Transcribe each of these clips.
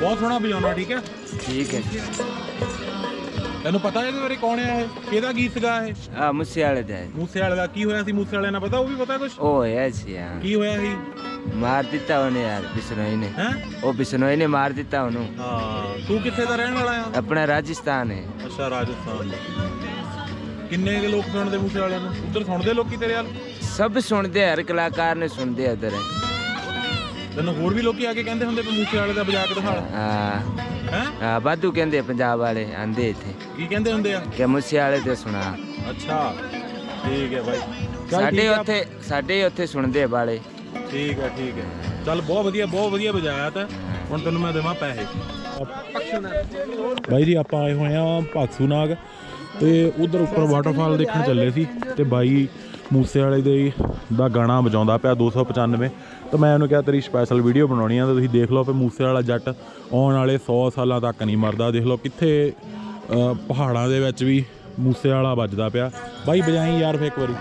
ਬਹੁਤ ਸੋਹਣਾ ਵਜਾਉਣਾ ਠੀਕ ਹੈ? ਠੀਕ ਹੈ ਤੈਨੂੰ ਪਤਾ ਇਹਦੇ ਬਾਰੇ ਕੌਣ ਹੈ ਇਹ? ਕਿਹਦਾ ਗੀਤ ਗਾ ਇਹ? ਆ ਮੁੱਸੇ ਵਾਲੇ ਦਾ ਹੈ। ਮੂਸੇ ਵਾਲੇ ਦਾ ਕੀ ਹੋਇਆ ਸੀ? ਮੂਸੇ ਵਾਲੇ ਨਾਲ ਪਤਾ ਉਹ ਵੀ ਪਤਾ ਕੁਝ ਉਹ ਹੋਇਆ ਸੀ ਹਾਂ। ਕੀ ਹੋਇਆ ਸੀ? ਮਾਰ ਦਿੱਤਾ ਉਹਨੇ ਯਾਰ ਬਿਸ਼ਨੋਈ ਨੇ। ਹੈ? ਉਹ ਬਿਸ਼ਨੋਈ ਨੇ ਮਾਰ ਦਿੱਤਾ ਉਹਨੂੰ। ਹਾਂ ਤੂੰ ਕਿੱਥੇ ਦਾ ਰਹਿਣ ਵਾਲਾ ਆ? ਆਪਣਾ ਰਾਜਸਥਾਨ ਹੈ। ਅੱਛਾ ਰਾਜਸਥਾਨ। ਕਿੰਨੇ ਕੁ ਲੋਕ ਸੁਣਦੇ ਮੂਸੇ ਵਾਲਿਆਂ ਨੂੰ? ਉੱਧਰ ਸੁਣਦੇ ਲੋਕੀ ਤੇਰੇ ਵੱਲ? ਸਭ ਸੁਣਦੇ ਹਰ ਕਲਾਕਾਰ ਨੇ ਸੁਣਦੇ ਆ ਉਧਰ ਤੈਨੂੰ ਹੋਰ ਵੀ ਲੋਕੀ ਆ ਕੇ ਕਹਿੰਦੇ ਹੁੰਦੇ ਮੂਸੇ ਵਾਲੇ ਦਾ ਵਜਾ ਕੇ ਦਿਖਾ। ਹਾਂ। ਹੈ? ਹਾਂ ਬਾਦੂ ਕਹਿੰਦੇ ਪੰਜਾਬ ਵਾਲੇ ਆਂਦੇ ਇੱਥੇ। ਕੀ ਕਹਿੰਦੇ ਹੁੰਦੇ ਆ? ਕਿ ਮੁੱਸੇ ਵਾਲੇ ਤੇ ਸੁਣਾ। ਅੱਛਾ ਠੀਕ ਹੈ ਚੱਲ ਸਾਡੇ ਆ। ਉੱਥੇ ਸਾਡੇ ਉੱਥੇ ਸੁਣਦੇ ਬਾਲੇ ਠੀਕ ਹੈ ਠੀਕ ਹੈ। ਚੱਲ ਬਹੁਤ ਵਧੀਆ ਬਹੁਤ ਵਧੀਆ ਵਜਾਇਆ ਤਾ ਹੁਣ ਤੈਨੂੰ ਮੈਂ ਦੇਵਾਂ ਪੈਸੇ। ਬਾਈ ਜੀ ਆਪਾਂ ਆਏ ਹੋਏ ਆ ਭਾਕਸੂ ਨਾਗ ਤੇ ਉਧਰ ਉੱਪਰ ਵਾਟਰਫਾਲ ਦੇਖਣ ਚੱਲੇ ਸੀ ਤੇ ਬਾਈ ਮੂਸੇ ਵਾਲੇ ਦੇ ਦਾ ਗਾਣਾ ਵਜਾਉਂਦਾ ਪਿਆ 295 ਤਾਂ ਮੈਂ ਉਹਨੂੰ ਕਿਹਾ, ਤੇਰੀ ਸਪੈਸ਼ਲ ਵੀਡੀਓ ਬਣਾਉਣੀ ਆ ਤਾਂ ਤੁਸੀਂ ਦੇਖ ਲਓ ਕਿ ਮੂਸੇ ਵਾਲਾ ਜੱਟ ਆਉਣ ਵਾਲੇ 100 ਸਾਲਾਂ ਤੱਕ ਨਹੀਂ ਮਰਦਾ। ਦੇਖ ਲਓ ਕਿੱਥੇ ਪਹਾੜਾਂ ਦੇ ਵਿੱਚ ਵੀ ਮੂਸੇ ਵਾਲਾ ਵੱਜਦਾ ਪਿਆ। ਬਾਈ, ਵਜਾਈ ਯਾਰ ਫੇਰ ਇੱਕ ਵਾਰੀ।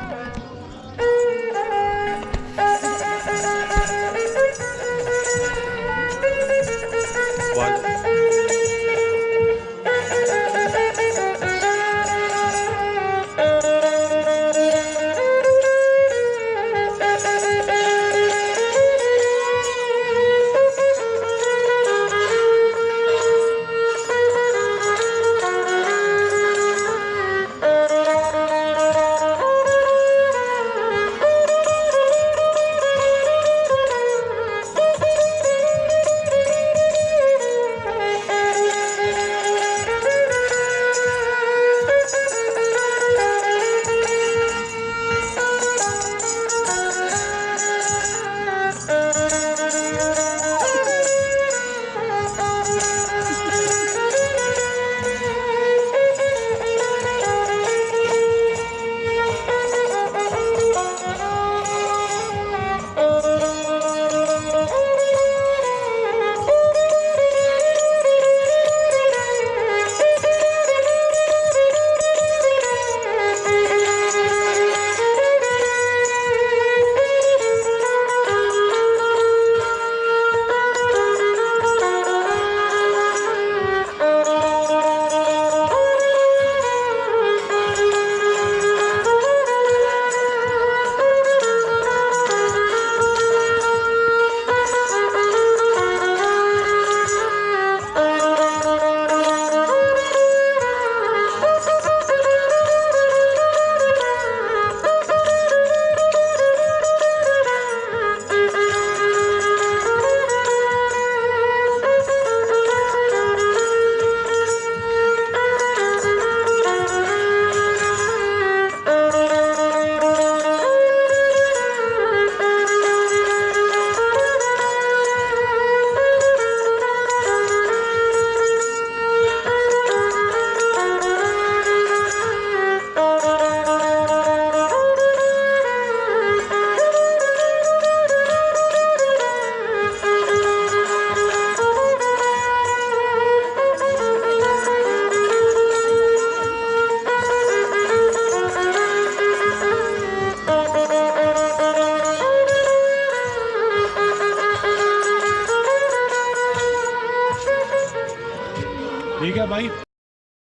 ਠੀਕ ਹੈ ਬਾਈ।